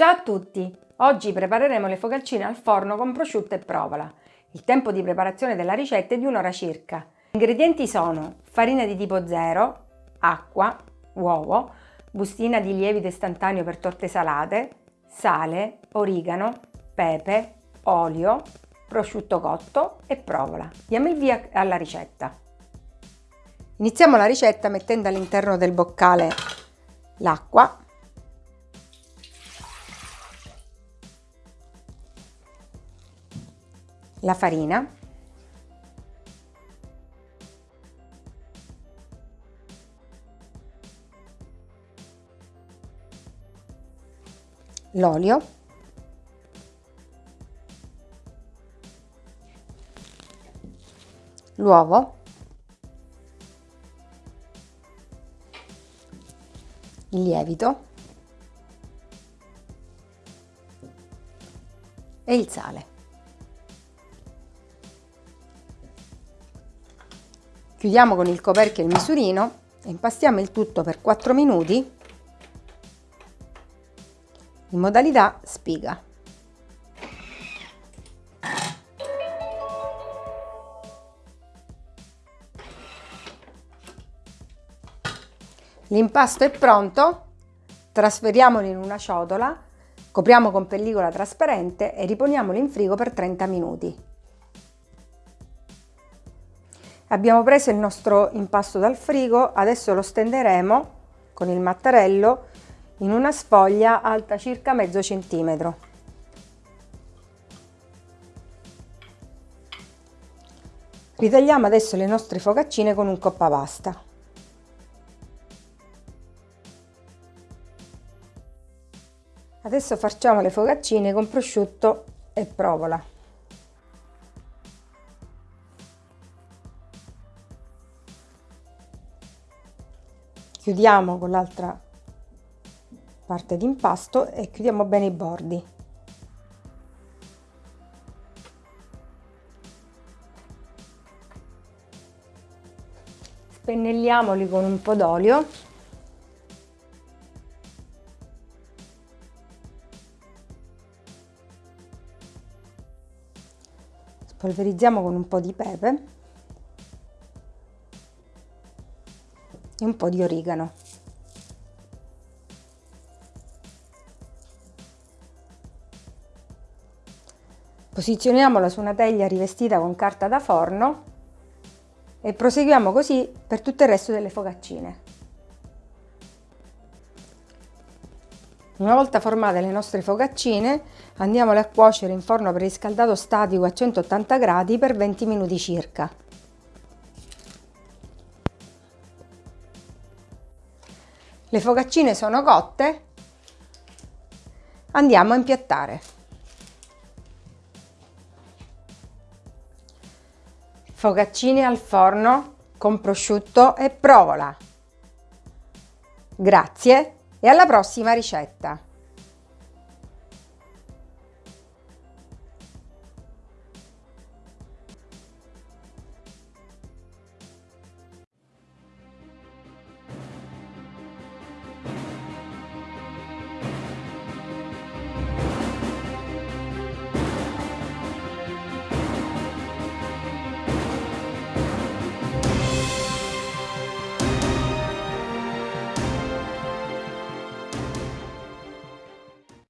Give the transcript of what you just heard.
Ciao a tutti! Oggi prepareremo le focacce al forno con prosciutto e provola. Il tempo di preparazione della ricetta è di un'ora circa. Gli ingredienti sono farina di tipo 0, acqua, uovo, bustina di lievito istantaneo per torte salate, sale, origano, pepe, olio, prosciutto cotto e provola. Diamo il via alla ricetta. Iniziamo la ricetta mettendo all'interno del boccale l'acqua la farina, l'olio, l'uovo, il lievito. E il sale. Chiudiamo con il coperchio il misurino e impastiamo il tutto per 4 minuti in modalità spiga. L'impasto è pronto, trasferiamolo in una ciotola, copriamo con pellicola trasparente e riponiamolo in frigo per 30 minuti. Abbiamo preso il nostro impasto dal frigo, adesso lo stenderemo con il mattarello in una sfoglia alta circa mezzo centimetro. Ritagliamo adesso le nostre focaccine con un coppapasta. Adesso facciamo le focaccine con prosciutto e provola. Chiudiamo con l'altra parte di impasto e chiudiamo bene i bordi. Spennelliamoli con un po' d'olio. Spolverizziamo con un po' di pepe e un po' di origano. Posizioniamola su una teglia rivestita con carta da forno e proseguiamo così per tutto il resto delle focaccine. Una volta formate le nostre focaccine andiamole a cuocere in forno preriscaldato statico a 180 gradi per 20 minuti circa. Le focaccine sono cotte, andiamo a impiattare. Focaccine al forno con prosciutto e provola. Grazie e alla prossima ricetta!